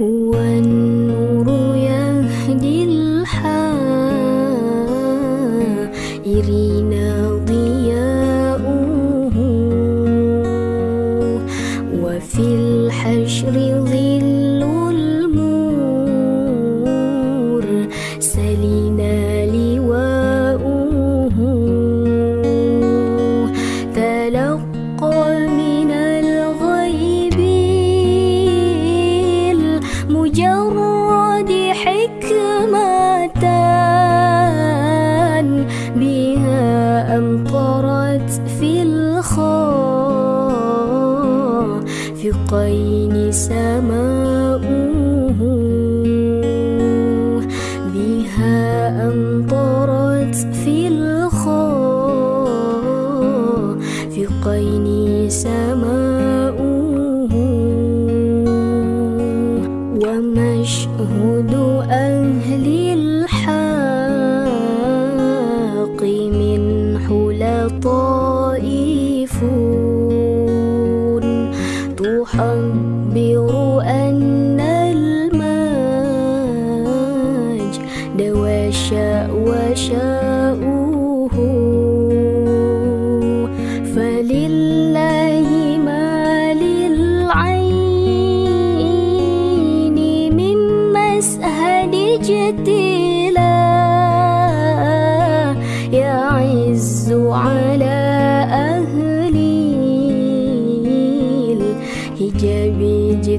هو النور يهدي الحائرين ضياؤه وفي الحشر ظل أمطرت في الخافقين سماؤه. بها أمطرت في الخافقين سماؤه. ومشهد 无痕。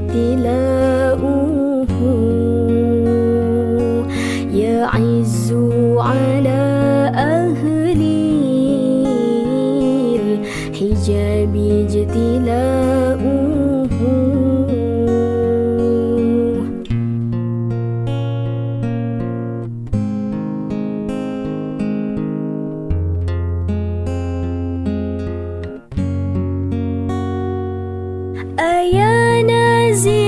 اجتلاؤه يعز dizer.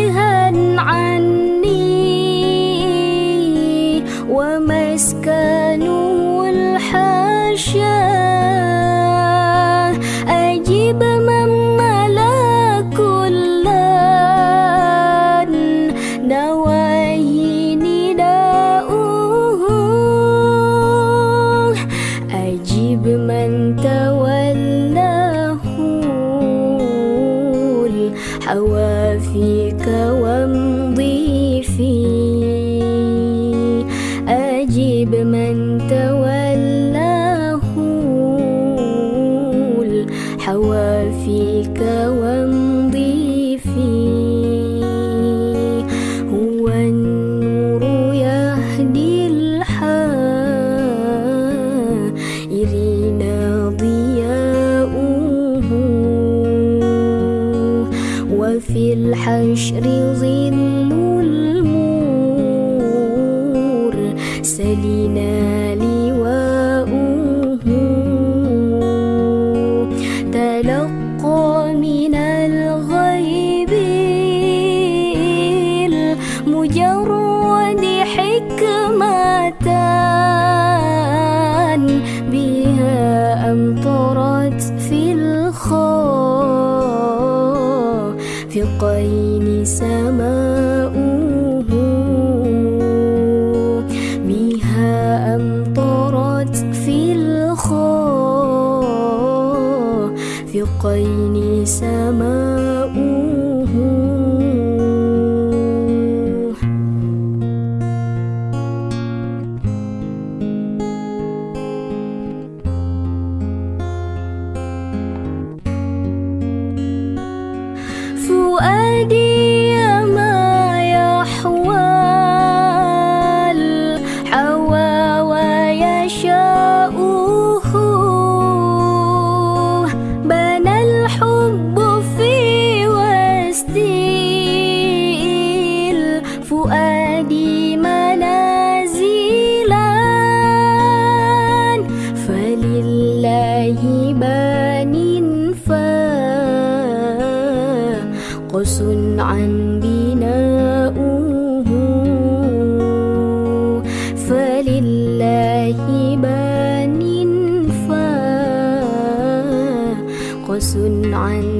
من تولاه الحوافيك وامضي في هو النور يهدي الحائرين ضياؤه. وفي الحشر ظل المرسلين لواؤه الخافقين سماؤه. فؤادي on